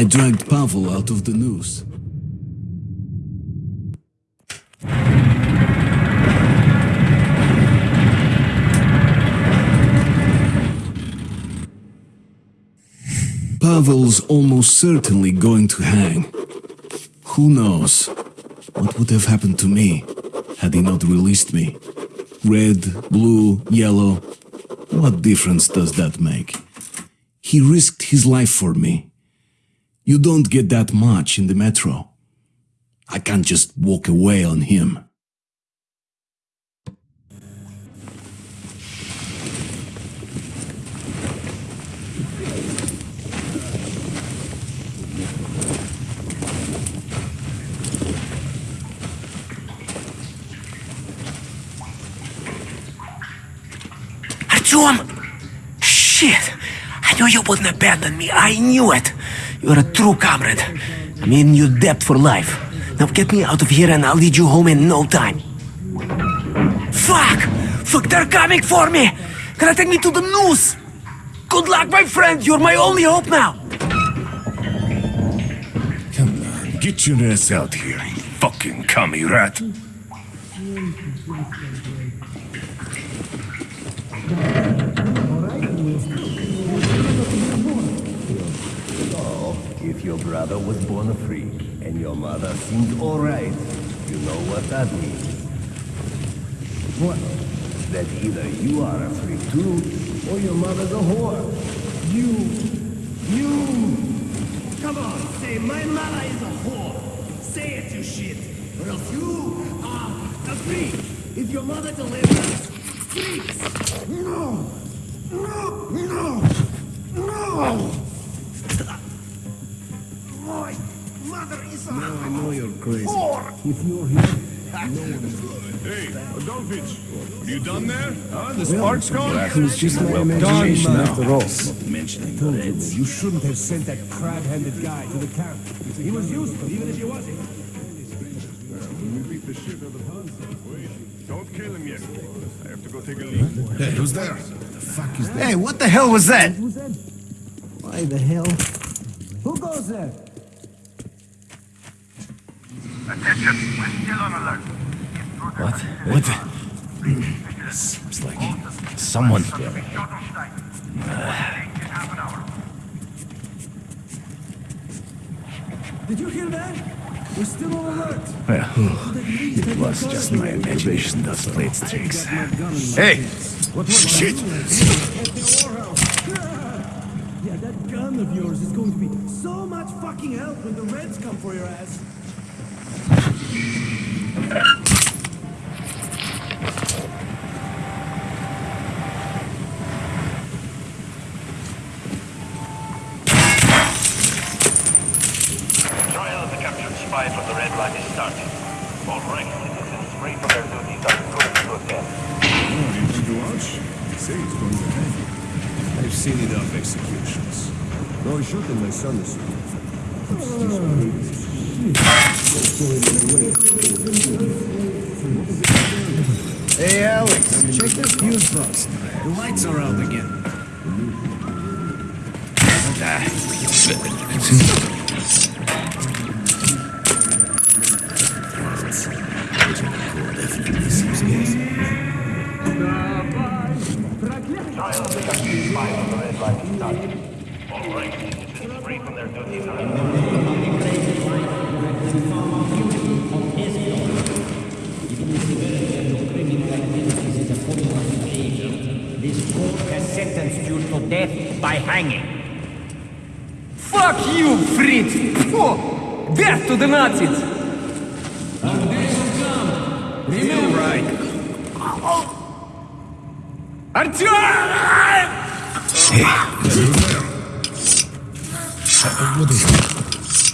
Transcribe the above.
I dragged Pavel out of the noose. Pavel's almost certainly going to hang. Who knows what would have happened to me had he not released me? Red, blue, yellow, what difference does that make? He risked his life for me. You don't get that much in the metro. I can't just walk away on him. Артем! Shit! I knew you wouldn't abandon me. I knew it. You're a true comrade. I'm in your debt for life. Now get me out of here and I'll lead you home in no time. Fuck! Fuck, they're coming for me! Gonna take me to the noose! Good luck, my friend! You're my only hope now! Come on, get your ass out here, you fucking commie rat. If your brother was born a freak and your mother seemed alright, you know what that means. What? That either you are a freak too, or your mother's a whore. You, you! Come on, say my mother is a whore. Say it, you shit. Or else you are a freak. If your mother delivers, freaks. No! No! No! No! A I know you're crazy. whore! If you're here, Hey, Adolfich, you done there? Huh? The spark's gone? it was just my imagination after all. Mentioning the Reds. You shouldn't have sent that crab-handed guy to the camp. He was useful, even if he wasn't. Don't kill him yet. I have to go take a leak. Hey, who's there? The fuck is that? Hey, what the hell was that? Why the hell? Who goes there? What? What? the- Seems like someone. Did you hear that? We're still on alert. Well, it was just my imagination that played tricks. Hey! What Shit! Yeah, that gun of yours is going to be so much fucking help when the Reds come for your ass. Seen enough executions. No, he's shooting my son this ah. Hey, Alex, check the fuse box. The lights are out again. All citizens free from their encouraged. This court has sentenced you to death by hanging. Fuck you, Fritz! Phew! Death to the Nazis! You're right. Артем! What is it?